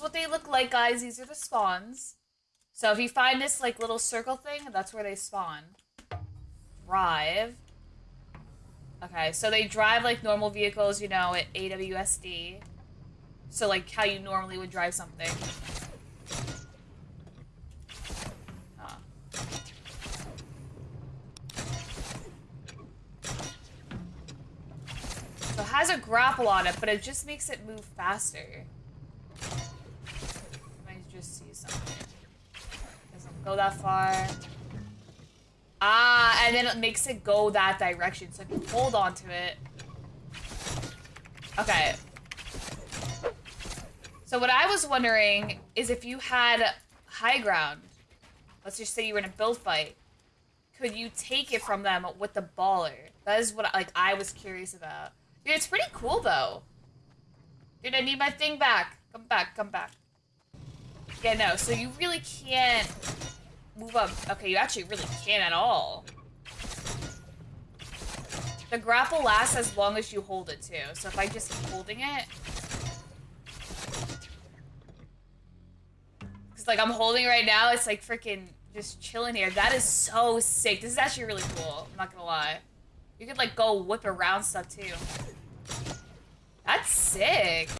what they look like, guys. These are the spawns. So if you find this like little circle thing, that's where they spawn. Drive. Okay, so they drive like normal vehicles, you know, at AWSD. So like how you normally would drive something. Huh. So it has a grapple on it, but it just makes it move faster. Go that far. Ah, and then it makes it go that direction. So if you hold on to it. Okay. So what I was wondering is if you had high ground, let's just say you were in a build fight, could you take it from them with the baller? That is what like I was curious about. Dude, it's pretty cool though. Dude, I need my thing back. Come back, come back. Yeah, no, so you really can't move up. Okay, you actually really can't at all. The grapple lasts as long as you hold it too. So if I just keep holding it. Cause like I'm holding right now, it's like freaking just chilling here. That is so sick. This is actually really cool. I'm not gonna lie. You could like go whip around stuff too. That's sick.